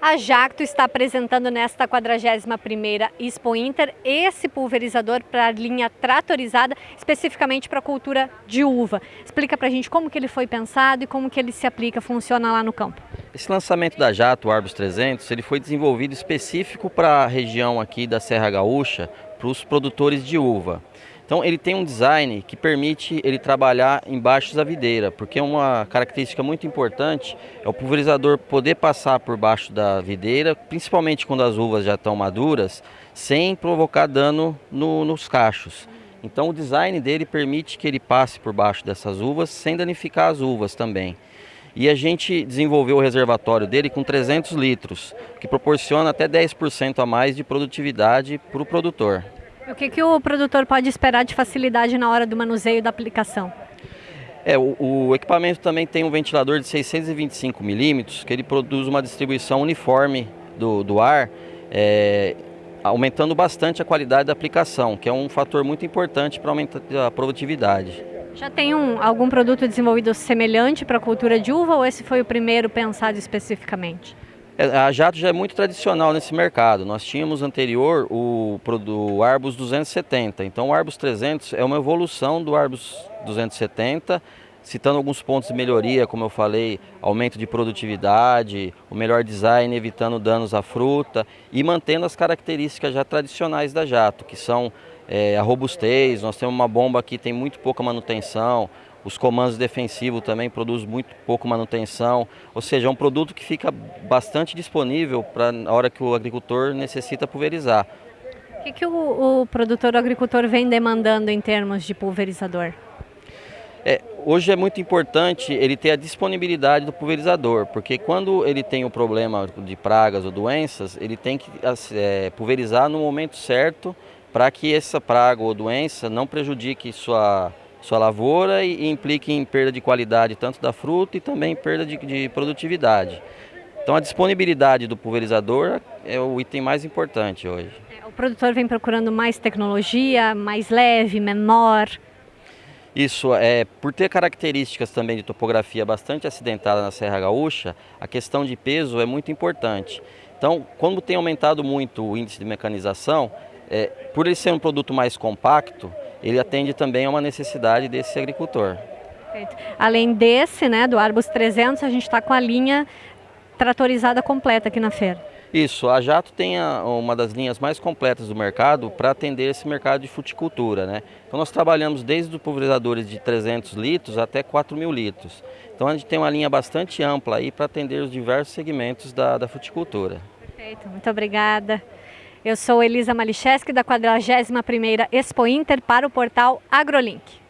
A Jacto está apresentando nesta 41ª Expo Inter esse pulverizador para a linha tratorizada, especificamente para a cultura de uva. Explica para a gente como que ele foi pensado e como que ele se aplica, funciona lá no campo. Esse lançamento da Jato, o Arbus 300, ele foi desenvolvido específico para a região aqui da Serra Gaúcha, para os produtores de uva. Então ele tem um design que permite ele trabalhar embaixo da videira, porque uma característica muito importante é o pulverizador poder passar por baixo da videira, principalmente quando as uvas já estão maduras, sem provocar dano no, nos cachos. Então o design dele permite que ele passe por baixo dessas uvas sem danificar as uvas também. E a gente desenvolveu o reservatório dele com 300 litros, que proporciona até 10% a mais de produtividade para o produtor. O que, que o produtor pode esperar de facilidade na hora do manuseio da aplicação? É, o, o, equipamento também tem um ventilador de 625 milímetros, que ele produz uma distribuição uniforme do, do ar, é, aumentando bastante a qualidade da aplicação, que é um fator muito importante para aumentar a produtividade. Já tem um, algum produto desenvolvido semelhante para a cultura de uva ou esse foi o primeiro pensado especificamente? É, a Jato já é muito tradicional nesse mercado. Nós tínhamos anterior o, o Arbus 270. Então o Arbus 300 é uma evolução do Arbus 270, citando alguns pontos de melhoria, como eu falei, aumento de produtividade, o melhor design, evitando danos à fruta e mantendo as características já tradicionais da Jato, que são é, a robustez, nós temos uma bomba que tem muito pouca manutenção, os comandos defensivos também produzem muito pouco manutenção, ou seja, é um produto que fica bastante disponível para a hora que o agricultor necessita pulverizar. O que, que o, o produtor o agricultor vem demandando em termos de pulverizador? É, hoje é muito importante ele ter a disponibilidade do pulverizador, porque quando ele tem o um problema de pragas ou doenças, ele tem que é, pulverizar no momento certo para que essa praga ou doença não prejudique sua sua lavoura e, implique em perda de qualidade tanto da fruta e também perda de, de produtividade. Então a disponibilidade do pulverizador é o item mais importante hoje. É, o produtor vem procurando mais tecnologia, mais leve, menor? Isso, é, por ter características também de topografia bastante acidentada na Serra Gaúcha, a questão de peso é muito importante. Então, quando tem aumentado muito o índice de mecanização, é, por ele ser um produto mais compacto, ele atende também a uma necessidade desse agricultor. Perfeito. Além desse, né, do Arbus 300, a gente está com a linha tratorizada completa aqui na feira. Isso, a Jato tem a, uma das linhas mais completas do mercado para atender esse mercado de fruticultura. Né? Então nós trabalhamos desde os pulverizadores de 300 litros até 4 mil litros. Então a gente tem uma linha bastante ampla aí para atender os diversos segmentos da, da fruticultura. Perfeito, muito obrigada. Eu sou Elisa Malicheski, da 41ª Expo Inter, para o portal AgroLink.